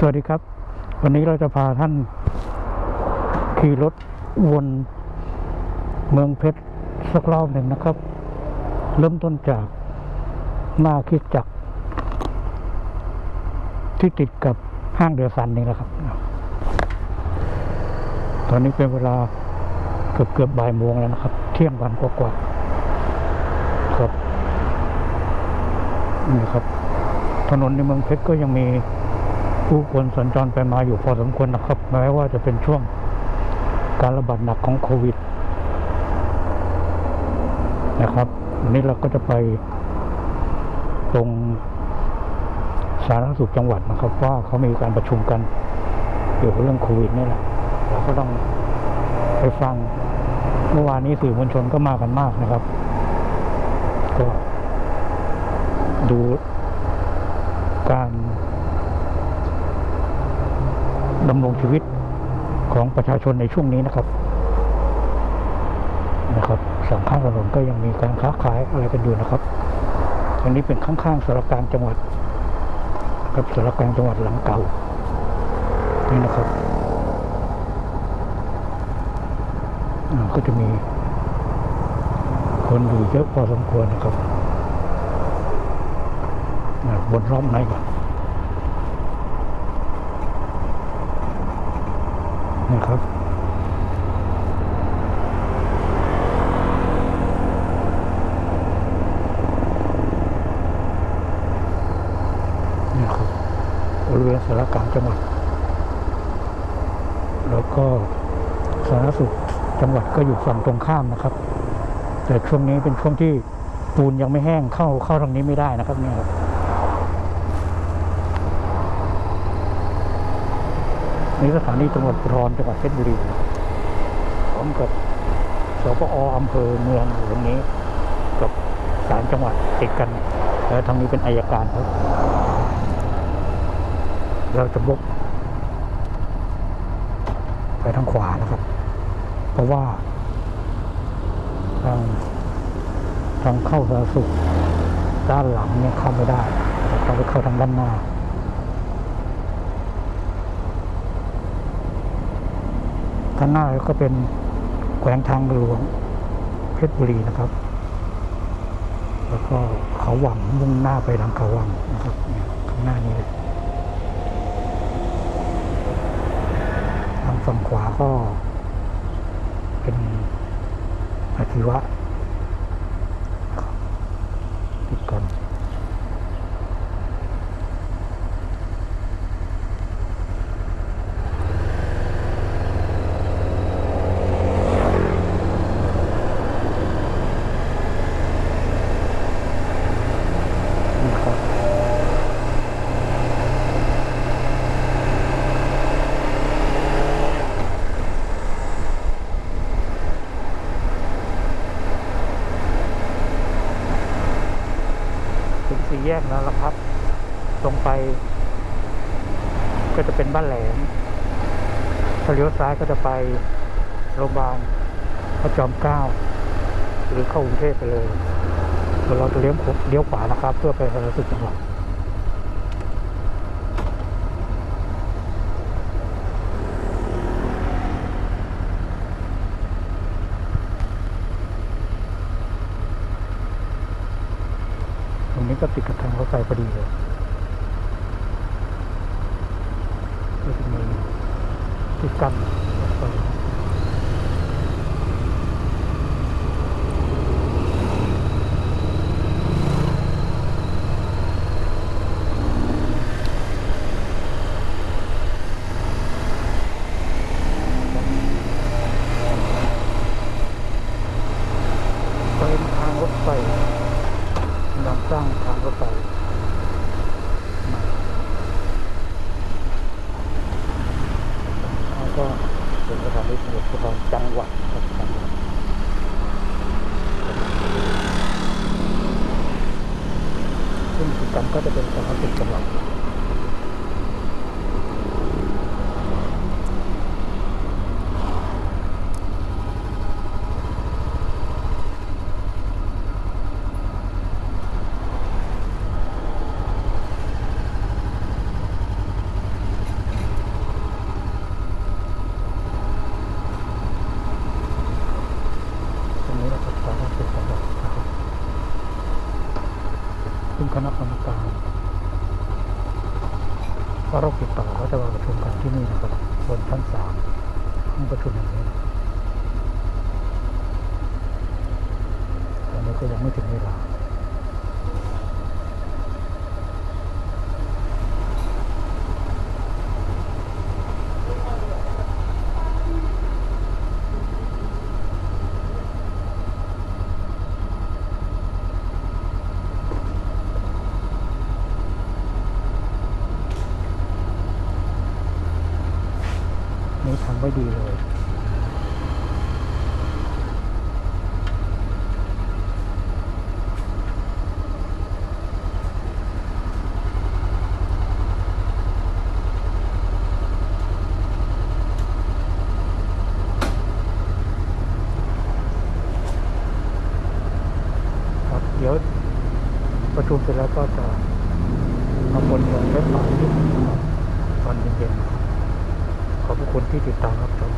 สวัสดีครับ วันนี้เราจะพาท่านขี่รถวนเมืองเพชรสักรอบหนึ่งนะครับ เริ่มต้นจากหน้าคิดจัก ที่ติดกับห้างเดือซันนี่แหละครับ ตอนนี้เป็นเวลาเกือบเกือบบ่ายโมงแล้วนะครับ เที่ยงวันกว่าๆครับนี่ครับ ถนนในเมืองเพชรก็ยังมี ผู้คนสัญจรไปมาอยู่พอสมควรนะครับ แม้ว่าจะเป็นช่วงการระบาดหนักของโควิด นะครับวันนี้เราก็จะไปตรงสาธารณสุขจังหวัดนะครับ ว่าเขามีการประชุมกันเกี่ยวกับเรื่องโควิดนี่แหละเราก็ต้องไปฟังเมื่อวานนี้สื่อมวลชนก็มากันมากนะครับ ก็ดูการำรงชีวิตของประชาชนในช่วงนี้นะครับนะครับสองข้างถนนก็ยังมีการค้าขายอะไรกันอยู่นะครับอันนี้เป็นข้างๆสารกลางจังหวัดครับสารกลางจังหวัดหลังเก่านี่นะครับก็จะมีคนอยู่เยอะพอสมควรนะครับบนรอบในก่อน นะครับนี่ครับบริเวณสารกลางจังหวัด แล้วก็สาธารณสุขจังหวัดก็อยู่ฝั่งตรงข้ามนะครับ แต่ช่วงนี้เป็นช่วงที่ปูนยังไม่แห้งเข้าเข้าทางนี้ไม่ได้นะครับเนี่ยครับ นี่สถานีตำรวจภูธรจังหวัดเพชรบุรีพร้อมกับสปออำเภอเมืองอยู่ตรงนี้ กับศาลจังหวัดติดกัน แล้วทางนี้เป็นอายการครับ เราจะบกไปทางขวานะครับ เพราะว่า ทางทางเข้าสาสุขด้านหลังเนี่ยเข้าไม่ได้เราไปเข้าทางด้านหน้า ข้างหน้าก็เป็นแขวงทางหลวงเพชรบุรีนะครับ แล้วก็เขาหวังมุ่งหน้าไปทางเขาวังนะครับข้างหน้านี้เลยทางฝั่งขวาก็เป็นอาชีวะนะครับติดกัน นะครับถึง สี่แยกแล้วละครับ ตรงไป ก็จะเป็นบ้านแหลมถ้าเลี้ยวซ้ายก็จะไปโรงพยาบาลพระจอมเกล้าหรือเข้ากรุงเทพไปเลยเดี๋ยวเราจะเลี้ยวขวเลี้ยวขวานะครับ เพื่อไปสารสุขจังหวัด นี้ก็ติดกับทางรถไฟพอดีเลยก็จะมีติดกันรถไฟ เป็นทางรถไฟกำลังสร้างทางรถไฟใหม่แล้วก็เป็นสถานีตำรวจภูธรจังหวัดครับจังหวัดซึ่งกิจกรรมก็จะเป็นจังหวัด เพราะรคติดต่อเขาจะมาประชุมกันที่นี่นะครับบนชั้นสามห้องประชุมแห่งนี้ตอนนี้ก็ยังไม่ถึงเวลา นี่ทำไว้ดีเลย ครับ เดี๋ยวประ ชุมเสร็จแล้วก็จะเอาบนลงเว็บไซต์ตอนเย็นๆขอบคุณที่ติดตามรับชม